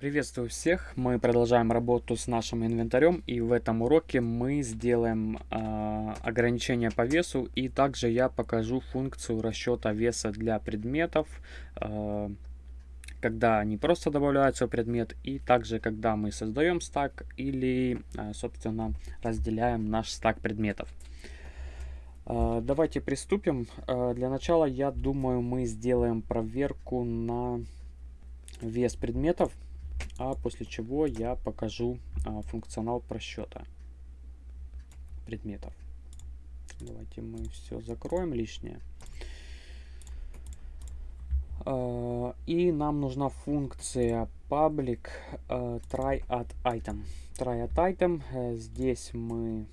Приветствую всех! Мы продолжаем работу с нашим инвентарем и в этом уроке мы сделаем э, ограничения по весу и также я покажу функцию расчета веса для предметов, э, когда они просто добавляются в предмет и также когда мы создаем стак или э, собственно разделяем наш стак предметов. Э, давайте приступим. Э, для начала я думаю мы сделаем проверку на вес предметов а после чего я покажу а, функционал просчета предметов. Давайте мы все закроем лишнее. А, и нам нужна функция public а, try at item. Try at item. Э, здесь мы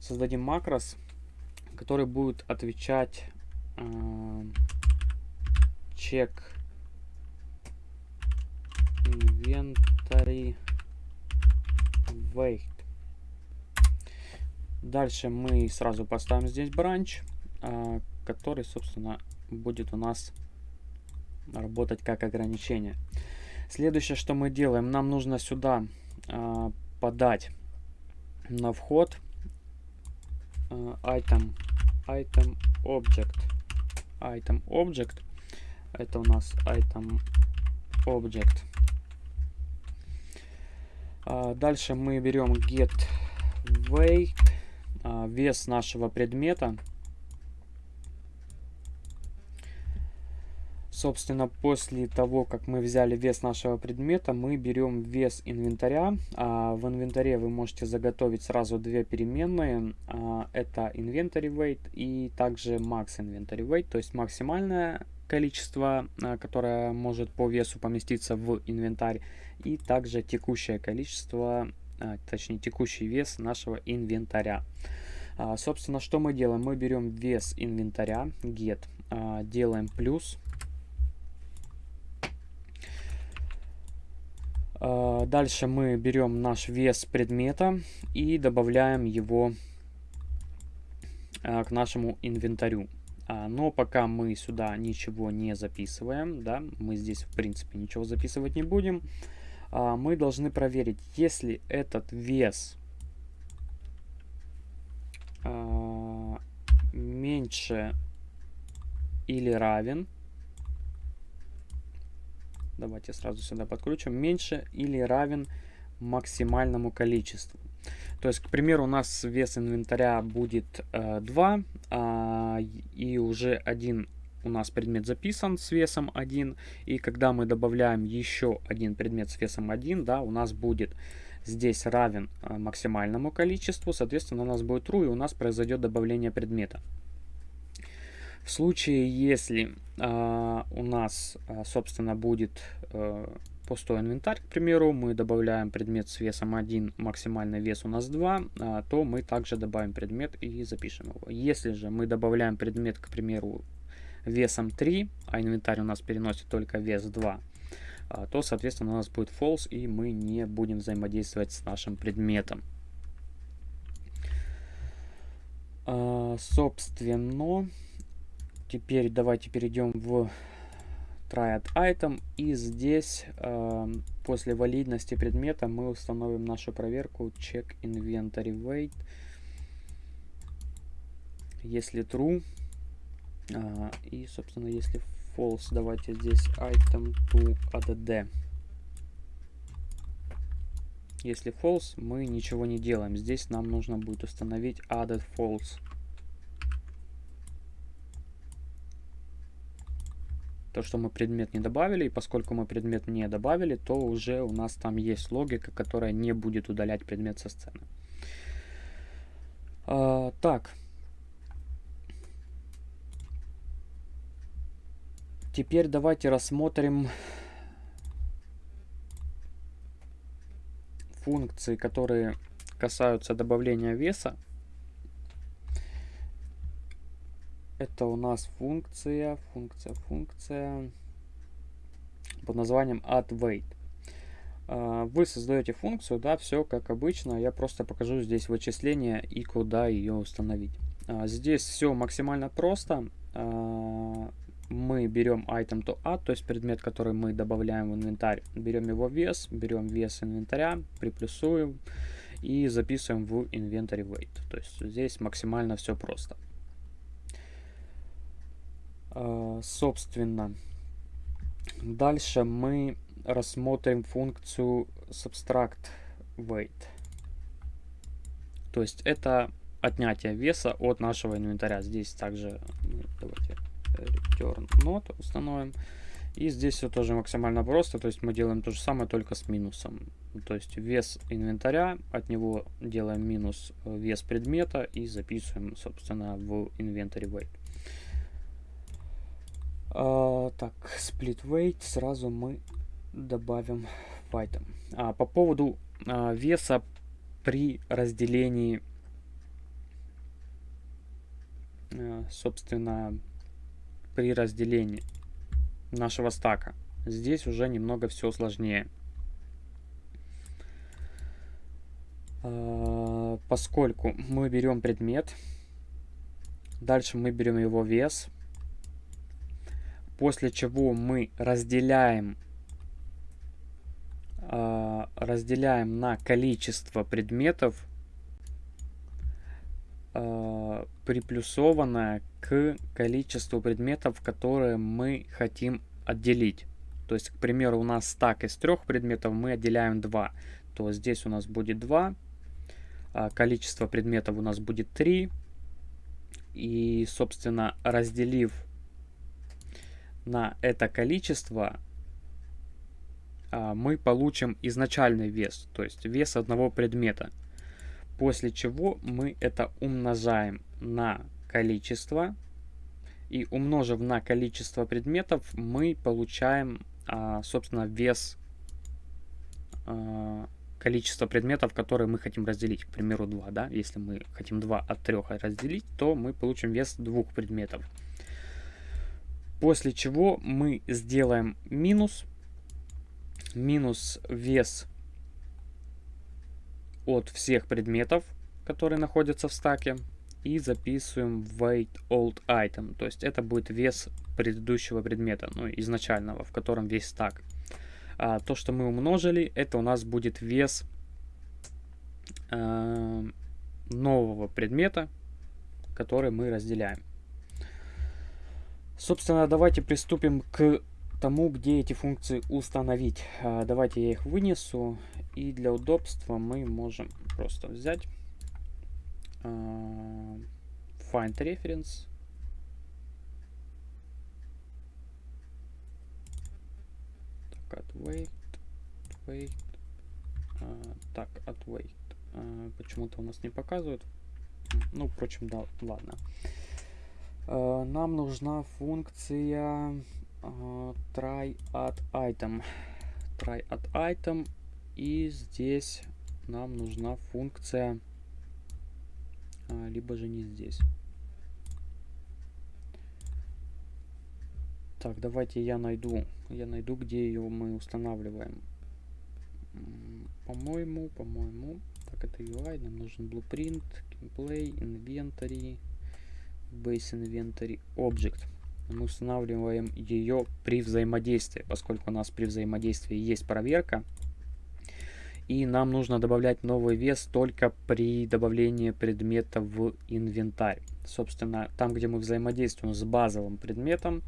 создадим макрос, который будет отвечать check inventory weight. Дальше мы сразу поставим здесь бранч, а, который, собственно, будет у нас работать как ограничение. Следующее, что мы делаем, нам нужно сюда а, подать на вход а, item, item object, item object. Это у нас item object. А, дальше мы берем get weight, а, вес нашего предмета. Собственно, после того, как мы взяли вес нашего предмета, мы берем вес инвентаря. А в инвентаре вы можете заготовить сразу две переменные. Это inventory weight и также max inventory weight, то есть максимальное количество, которое может по весу поместиться в инвентарь и также текущее количество, а, точнее текущий вес нашего инвентаря. А, собственно, что мы делаем? Мы берем вес инвентаря, get, а, делаем плюс. Дальше мы берем наш вес предмета и добавляем его к нашему инвентарю. Но пока мы сюда ничего не записываем, да, мы здесь в принципе ничего записывать не будем. А, мы должны проверить, если этот вес а, меньше или равен, давайте сразу сюда подключим, меньше или равен максимальному количеству. То есть, к примеру, у нас вес инвентаря будет э, 2, э, и уже один у нас предмет записан с весом 1, и когда мы добавляем еще один предмет с весом 1, да, у нас будет здесь равен а, максимальному количеству, соответственно, у нас будет true, и у нас произойдет добавление предмета. В случае, если э, у нас, э, собственно, будет э, пустой инвентарь, к примеру, мы добавляем предмет с весом 1, максимальный вес у нас 2, э, то мы также добавим предмет и запишем его. Если же мы добавляем предмет, к примеру, весом 3, а инвентарь у нас переносит только вес 2, а, то, соответственно, у нас будет false, и мы не будем взаимодействовать с нашим предметом. А, собственно, теперь давайте перейдем в try item, и здесь а, после валидности предмета мы установим нашу проверку check inventory weight. Если true, а, и, собственно, если false, давайте здесь item to add. Если false, мы ничего не делаем. Здесь нам нужно будет установить added false. То, что мы предмет не добавили, и поскольку мы предмет не добавили, то уже у нас там есть логика, которая не будет удалять предмет со сцены. А, так, Теперь давайте рассмотрим функции, которые касаются добавления веса. Это у нас функция, функция, функция под названием addWeight. А, вы создаете функцию, да, все как обычно. Я просто покажу здесь вычисление и куда ее установить. А, здесь все максимально просто. А, мы берем item to add, то есть предмет, который мы добавляем в инвентарь, берем его вес, берем вес инвентаря, приплюсуем и записываем в inventory weight. То есть здесь максимально все просто. Uh, собственно, дальше мы рассмотрим функцию subtract weight. То есть это отнятие веса от нашего инвентаря. Здесь также давайте return not установим. И здесь все тоже максимально просто, то есть мы делаем то же самое, только с минусом. То есть вес инвентаря, от него делаем минус э, вес предмета и записываем, собственно, в inventory weight. А, так, split weight сразу мы добавим item. А, по поводу а, веса при разделении, а, собственно, при разделении нашего стака. Здесь уже немного все сложнее. А, поскольку мы берем предмет, дальше мы берем его вес, после чего мы разделяем а, разделяем на количество предметов, э, приплюсованное к количеству предметов, которые мы хотим отделить. То есть, к примеру, у нас стак из трех предметов, мы отделяем 2. То здесь у нас будет 2, а количество предметов у нас будет 3. И, собственно, разделив на это количество, а, мы получим изначальный вес, то есть вес одного предмета. После чего мы это умножаем на количество. И умножив на количество предметов, мы получаем, а, собственно, вес а, количества предметов, которые мы хотим разделить. К примеру, 2. Да? Если мы хотим 2 от 3 разделить, то мы получим вес двух предметов. После чего мы сделаем минус минус вес от всех предметов, которые находятся в стаке. И записываем weight old item. То есть это будет вес предыдущего предмета, ну изначального, в котором весь стак. А то, что мы умножили, это у нас будет вес э, нового предмета, который мы разделяем. Собственно, давайте приступим к тому, где эти функции установить. А, давайте я их вынесу. И для удобства мы можем просто взять а, find reference. Так, от wait, wait. А, так, от wait. Почему-то у нас не показывает. Ну, впрочем, да, ладно. Нам нужна функция uh, try add item. Try add item. И здесь нам нужна функция, а, либо же не здесь. Так, давайте я найду, я найду, где ее мы устанавливаем. По-моему, по-моему, так это UI, нам нужен blueprint, gameplay, inventory, base inventory, object мы устанавливаем ее при взаимодействии, поскольку у нас при взаимодействии есть проверка. И нам нужно добавлять новый вес только при добавлении предмета в инвентарь. Собственно, там, где мы взаимодействуем с базовым предметом,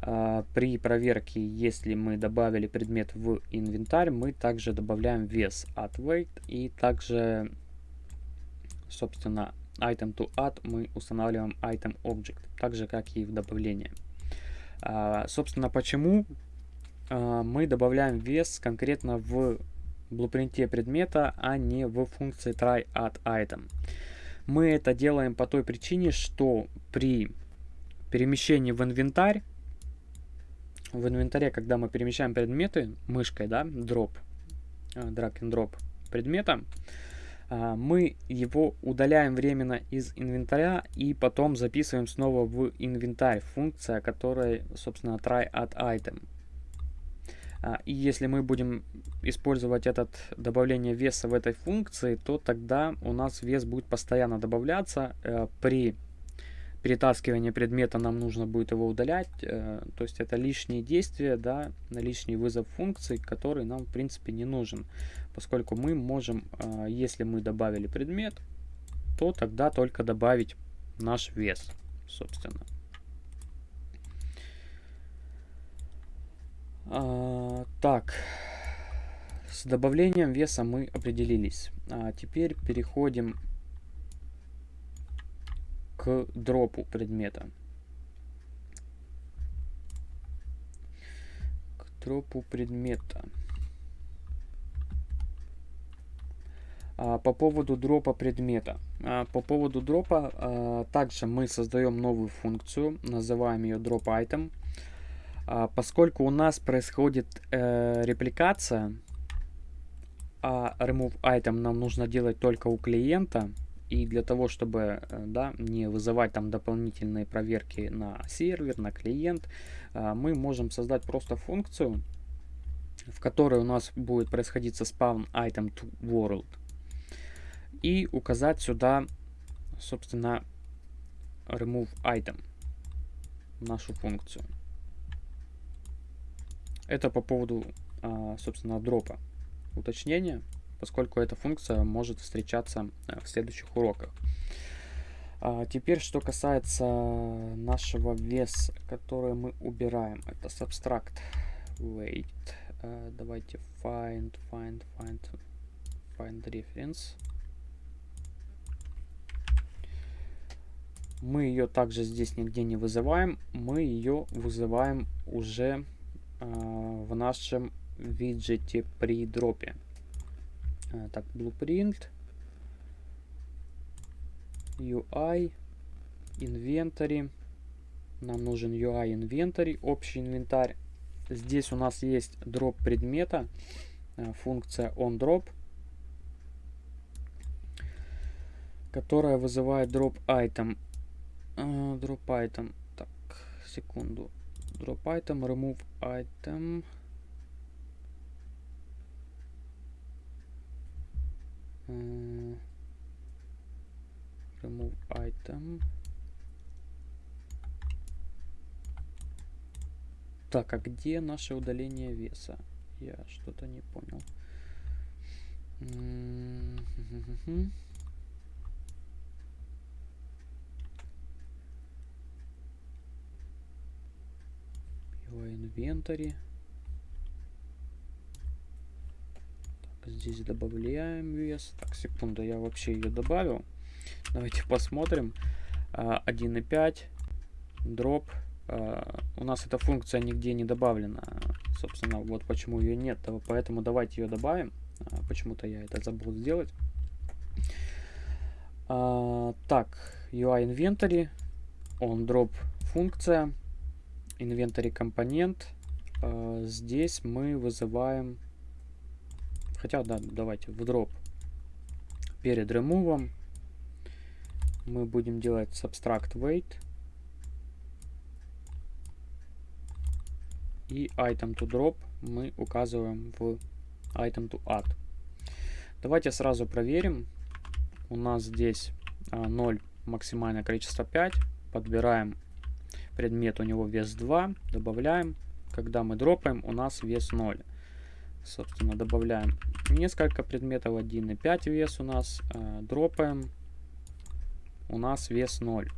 а, при проверке, если мы добавили предмет в инвентарь, мы также добавляем вес от weight и также, собственно, item to add мы устанавливаем item object, так же как и в добавлении. А, собственно, почему а, мы добавляем вес конкретно в блупринте предмета, а не в функции try add item. Мы это делаем по той причине, что при перемещении в инвентарь, в инвентаре, когда мы перемещаем предметы мышкой, да, drop, а, drag and drop предмета, мы его удаляем временно из инвентаря и потом записываем снова в инвентарь, функция, которая, собственно, try add item. А, и если мы будем использовать этот добавление веса в этой функции, то тогда у нас вес будет постоянно добавляться э, при перетаскивания предмета нам нужно будет его удалять. Э, то есть это лишние действия, да, лишний вызов функции, который нам в принципе не нужен. Поскольку мы можем, э, если мы добавили предмет, то тогда только добавить наш вес, собственно. А, так, с добавлением веса мы определились. А теперь переходим к дропу предмета. К дропу предмета. По поводу дропа предмета. А, по поводу дропа, а, также мы создаем новую функцию, называем ее drop item. Поскольку у нас происходит э, репликация, а remove item нам нужно делать только у клиента, и для того, чтобы э, да, не вызывать там дополнительные проверки на сервер, на клиент, мы можем создать просто функцию, в которой у нас будет происходить spawn item to world. И указать сюда, собственно, remove item, нашу функцию. Это по поводу, а, собственно, дропа. Уточнение поскольку эта функция может встречаться э, в следующих уроках. А теперь, что касается нашего веса, который мы убираем, это subtract weight. Uh, давайте find, find, find, find reference. Мы ее также здесь нигде не вызываем, мы ее вызываем уже uh, в нашем виджете при дропе. А, так, blueprint, UI, inventory. Нам нужен UI inventory, общий инвентарь. Здесь у нас есть дроп предмета, а, функция onDrop, которая вызывает drop item. Uh, drop item. Так, секунду. Drop item, remove item. remove item. Так, а где наше удаление веса? Я что-то не понял. Его инвентарь. Здесь добавляем вес. Так, секунду, я вообще ее добавил. Давайте посмотрим. 1.5 а, дроп. А, у нас эта функция нигде не добавлена. Собственно, вот почему ее нет. Поэтому давайте ее добавим. А, почему-то я это забыл сделать. Так, UI inventory. On drop функция. Inventory компонент. Здесь мы вызываем Хотя, да, давайте в дроп перед ремувом мы будем делать subtract weight и item to drop мы указываем в item to add. Давайте сразу проверим. У нас здесь а, 0, максимальное количество 5. Подбираем предмет, у него вес 2, добавляем. Когда мы дропаем, у нас вес 0. Собственно, добавляем несколько предметов, 1,5 вес у нас, э, дропаем, у нас вес 0.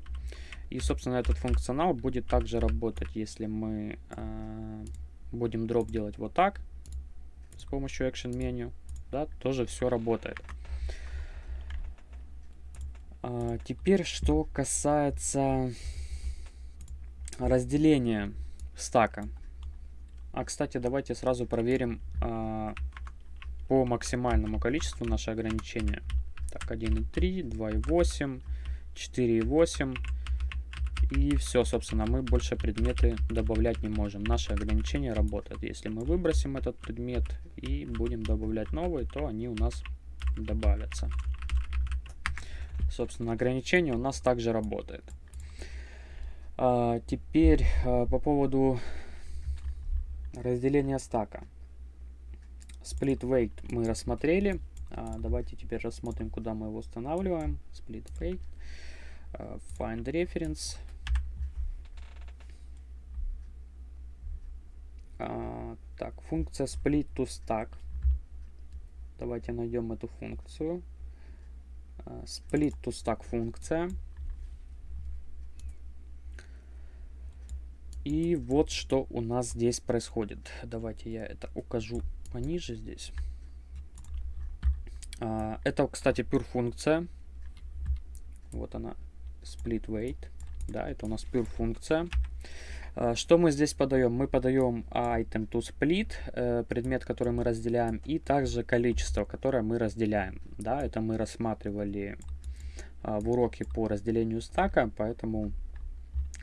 И, собственно, этот функционал будет также работать, если мы э, будем дроп делать вот так, с помощью Action Menu, да, тоже все работает. А, теперь, что касается разделения стака. А, кстати, давайте сразу проверим а, по максимальному количеству наше ограничение. Так, 1.3, 2.8, 4.8. И все, собственно, мы больше предметы добавлять не можем. Наше ограничение работает. Если мы выбросим этот предмет и будем добавлять новый, то они у нас добавятся. Собственно, ограничение у нас также работает. А, теперь а, по поводу Разделение стака. Split weight мы рассмотрели. А, давайте теперь рассмотрим, куда мы его устанавливаем. Split weight. Uh, find reference. Uh, так, функция split to stack. Давайте найдем эту функцию. Uh, split to stack функция. И вот что у нас здесь происходит. Давайте я это укажу пониже здесь. А, это, кстати, pure функция. Вот она, split weight. Да, это у нас pure функция. А, что мы здесь подаем? Мы подаем item to split, э, предмет, который мы разделяем, и также количество, которое мы разделяем. Да, это мы рассматривали а, в уроке по разделению стака, поэтому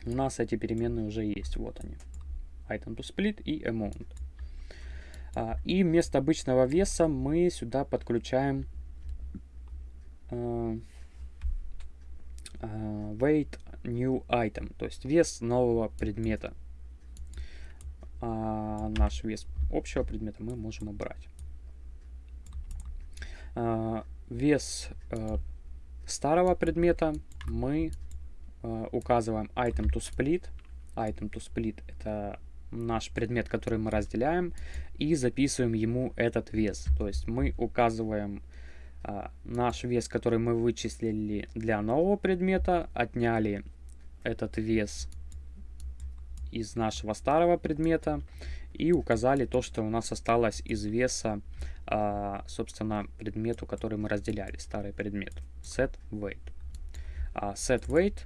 у нас эти переменные уже есть. Вот они. Item to split и amount. А, и вместо обычного веса мы сюда подключаем а, а, weight new item, то есть вес нового предмета. А наш вес общего предмета мы можем убрать. А, вес а, старого предмета мы Э, указываем item to split. Item to split это наш предмет, который мы разделяем, и записываем ему этот вес. То есть мы указываем а, наш вес, который мы вычислили для нового предмета, отняли этот вес из нашего старого предмета и указали то, что у нас осталось из веса, а, собственно, предмету, который мы разделяли, старый предмет. Set weight. А, set weight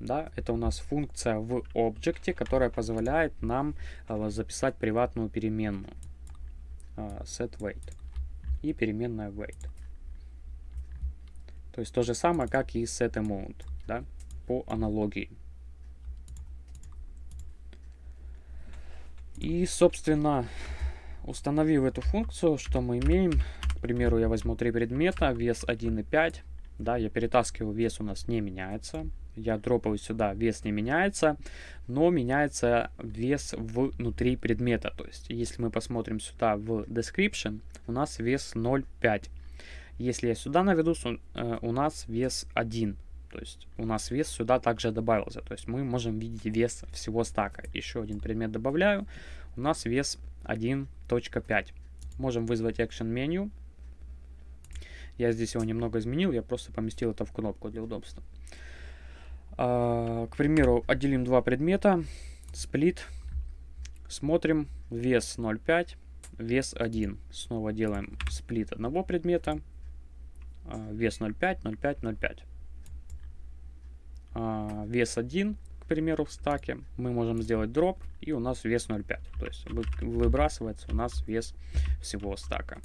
да, это у нас функция в объекте, которая позволяет нам э, записать приватную переменную э, setWeight и переменная weight. То есть то же самое, как и setAmount, да, по аналогии. И, собственно, установив эту функцию, что мы имеем, к примеру, я возьму три предмета, вес 1,5, да, я перетаскиваю, вес у нас не меняется, я дропаю сюда, вес не меняется, но меняется вес внутри предмета. То есть, если мы посмотрим сюда в description, у нас вес 0,5. Если я сюда наведу, э, у нас вес 1. То есть у нас вес сюда также добавился. То есть мы можем видеть вес всего стака. Еще один предмет добавляю. У нас вес 1.5. Можем вызвать action menu. Я здесь его немного изменил, я просто поместил это в кнопку для удобства. А, к примеру, отделим два предмета, сплит, смотрим, вес 0,5, вес 1. Снова делаем сплит одного предмета, а, вес 0,5, 0,5, 0,5. Вес 1, к примеру, в стаке, мы можем сделать дроп, и у нас вес 0,5. То есть выбрасывается у нас вес всего стака.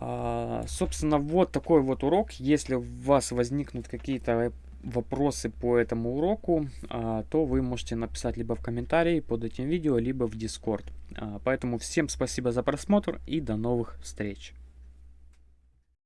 А, собственно, вот такой вот урок. Если у вас возникнут какие-то вопросы по этому уроку, а, то вы можете написать либо в комментарии под этим видео, либо в Discord. А, поэтому всем спасибо за просмотр и до новых встреч.